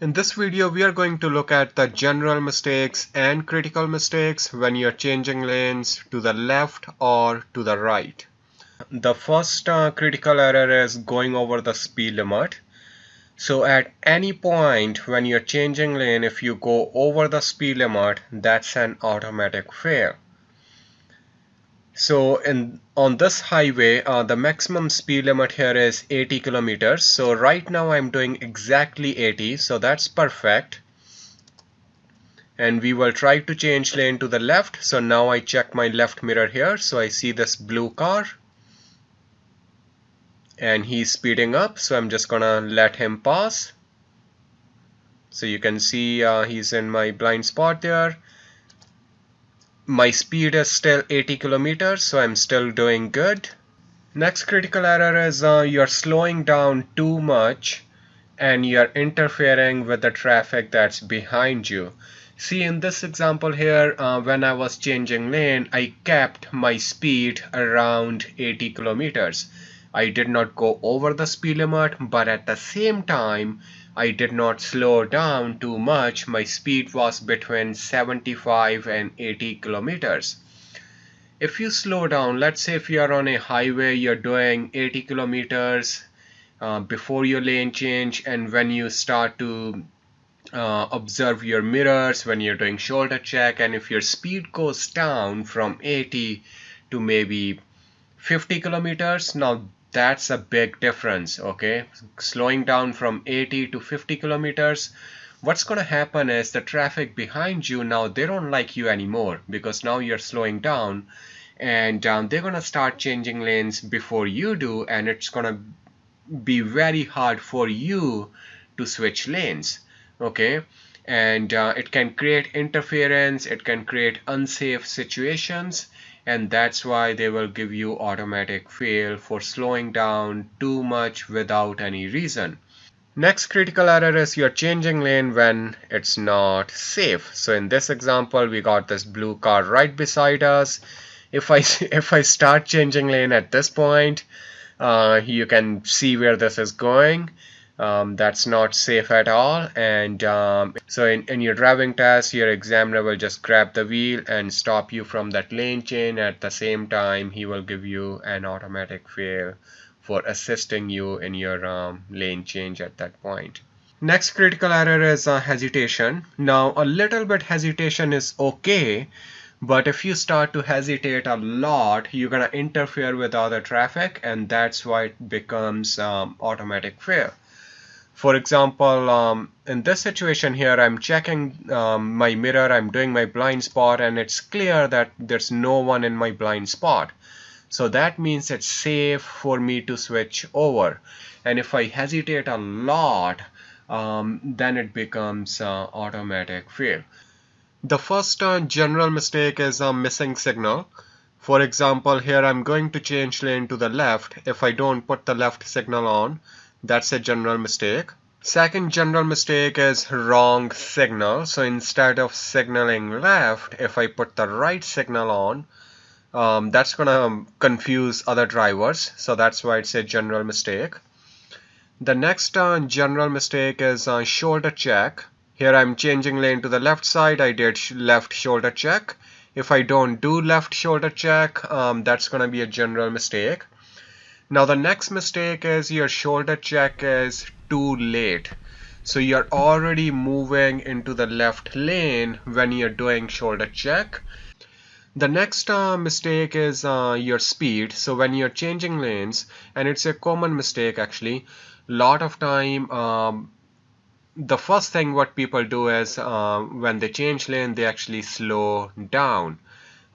In this video, we are going to look at the general mistakes and critical mistakes when you're changing lanes to the left or to the right. The first uh, critical error is going over the speed limit. So at any point when you're changing lane, if you go over the speed limit, that's an automatic fail. So in on this highway, uh, the maximum speed limit here is 80 kilometers. So right now I'm doing exactly 80, so that's perfect. And we will try to change lane to the left. So now I check my left mirror here. So I see this blue car and he's speeding up. So I'm just gonna let him pass. So you can see uh, he's in my blind spot there my speed is still 80 kilometers so I'm still doing good. Next critical error is uh, you're slowing down too much and you're interfering with the traffic that's behind you. See in this example here uh, when I was changing lane I kept my speed around 80 kilometers. I did not go over the speed limit but at the same time I did not slow down too much. My speed was between 75 and 80 kilometers. If you slow down, let's say if you are on a highway, you're doing 80 kilometers uh, before your lane change and when you start to uh, observe your mirrors when you're doing shoulder check and if your speed goes down from 80 to maybe 50 kilometers now that's a big difference okay? Slowing down from 80 to 50 kilometers what's going to happen is the traffic behind you now they don't like you anymore because now you're slowing down and um, they're going to start changing lanes before you do and it's going to be very hard for you to switch lanes okay? And uh, it can create interference it can create unsafe situations and that's why they will give you automatic fail for slowing down too much without any reason. Next critical error is you're changing lane when it's not safe. So in this example, we got this blue car right beside us. If I, if I start changing lane at this point, uh, you can see where this is going um, that's not safe at all. And um, so in, in your driving test your examiner will just grab the wheel and stop you from that lane change at the same time he will give you an automatic fail for assisting you in your um, lane change at that point. Next critical error is uh, hesitation. Now a little bit hesitation is okay but if you start to hesitate a lot you're gonna interfere with other traffic and that's why it becomes um, automatic fail for example, um, in this situation here, I'm checking um, my mirror, I'm doing my blind spot, and it's clear that there's no one in my blind spot. So that means it's safe for me to switch over. And if I hesitate a lot, um, then it becomes uh, automatic fail. The first uh, general mistake is a missing signal. For example, here I'm going to change lane to the left. If I don't put the left signal on, that's a general mistake. Second general mistake is wrong signal. So instead of signaling left, if I put the right signal on, um, that's going to confuse other drivers. So that's why it's a general mistake. The next uh, general mistake is uh, shoulder check. Here I'm changing lane to the left side. I did sh left shoulder check. If I don't do left shoulder check, um, that's going to be a general mistake. Now the next mistake is your shoulder check is too late. So you're already moving into the left lane when you're doing shoulder check. The next uh, mistake is uh, your speed. So when you're changing lanes, and it's a common mistake actually, a lot of time um, the first thing what people do is uh, when they change lane, they actually slow down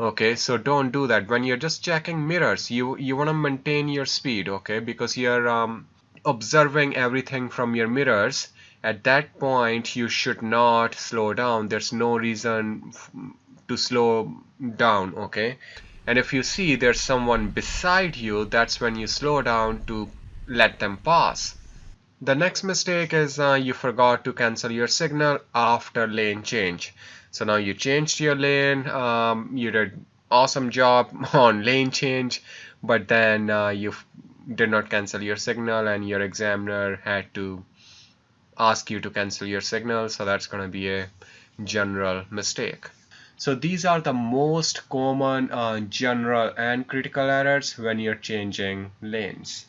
okay so don't do that. When you're just checking mirrors you you want to maintain your speed okay? Because you're um, observing everything from your mirrors. At that point you should not slow down. There's no reason to slow down okay? And if you see there's someone beside you that's when you slow down to let them pass the next mistake is uh, you forgot to cancel your signal after lane change. So now you changed your lane um, you did awesome job on lane change but then uh, you did not cancel your signal and your examiner had to ask you to cancel your signal. So that's going to be a general mistake. So these are the most common uh, general and critical errors when you're changing lanes